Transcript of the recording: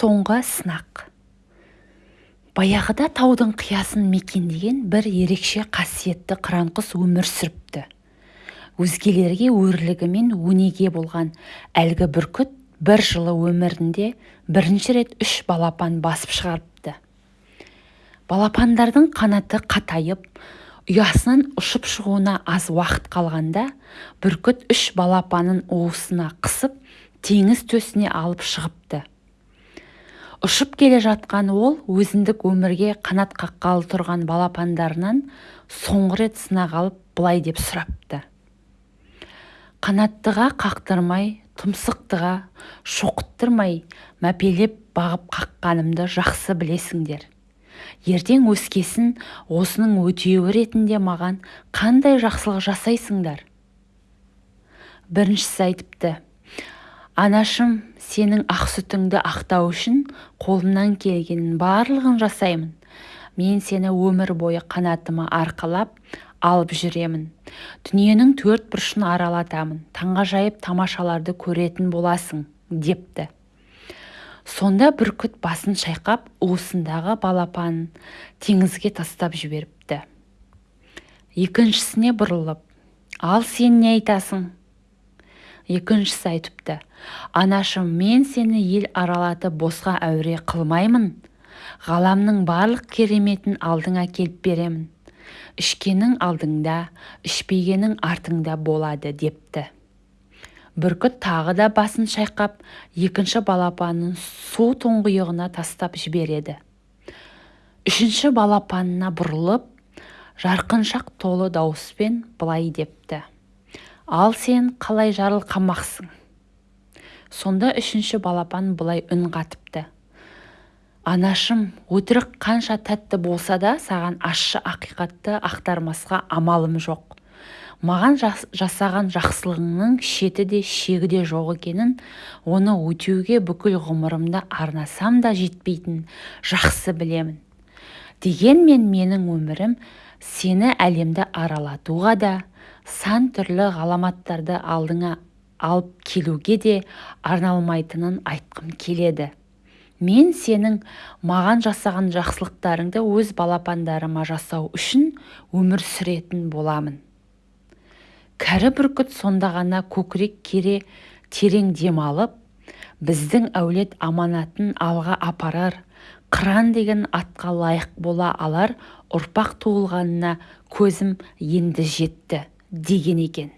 соңғы сынақ. Баяғыда таудың қиясын мекендеген бір ерекше қасиетті қыран-құс өмір сүріпті. Өзгелерге өрлігі мен өнеге болған әлгі бүркіт бір жылы өмірінде бірінші рет үш балапан басып шығарыпты. Балапандардың қанаты қатайып ұясынан ұшып шығуына аз уақыт қалғанда бүркіт үш балапанын уысына қысып теңіз төсіне алып шығыпты. Ұшып келе жатқан ол өзіндік өмірге қанат қаққалы тұрған балапандарынан соңғы рет сынақ алып былай деп сұрапты. Қанаттыға қақтырмай тұмсықтыға шоқыттырмай мәпелеп бағып қаққанымды жақсы білесіңдер. Ертең өскесін осының өтеуі ретінде маған қандай жақсылық жасайсыңдар? Біріншісі айтыпты. Анашым сенің ақ сүтіңді ақтау үшін қолымнан келгеннің барлығын жасаймын. Мен сені өмір бойы қанатыма арқалап алып жүремін. Дүниенің төрт бұрышын аралатамын. Таңғажайып тамашаларды көретін боласың депті. Сонда бүркіт басын шайқап уысындағы балапанын теңізге тастап жіберіпті. Екіншісіне бұрылып ал сен не айтасың? Екіншісі айтыпты анашым мен сені ел аралатып босқа әуре қылмаймын. Ғаламның барлық кереметін алдыңа келіп беремін. Ішкенің алдыңда ішпегенің артыңда болады депті. Бүркіт тағы да басын шайқап екінші балапанын су тұңғиығына тастап жібереді. Үшінші балапанына бұрылып жарқыншақ толы дауыспен былай депті. Ал сен қалай жарылқамақсың? Сонда үшінші балапан былай үн қатыпты. Анашым өтірік қанша тәтті болса да саған ащы ақиқатты ақтармасқа амалым жоқ. Маған жасаған жақсылығыңның шеті де шегі де жоқ екенін оны өтеуге бүкіл ғұмырымды арнасам да жетпейтінін жақсы білемін. Дегенмен менің өмірім сені әлемді аралатуға да сан түрлі ғаламаттарды алдыңа алып келуге де арналмайтынын айтқым келеді. Мен сенің маған жасаған жақсылықтарыңды өз балапандарыма жасау үшін өмір сүретін боламын. Кәрі бүркіт сонда ғана көкірек кере терең дем алып біздің әулет аманатын алға апарар қыран деген атқа лайық бола алар ұрпақ туылғанына көзім енді жетті деген екен.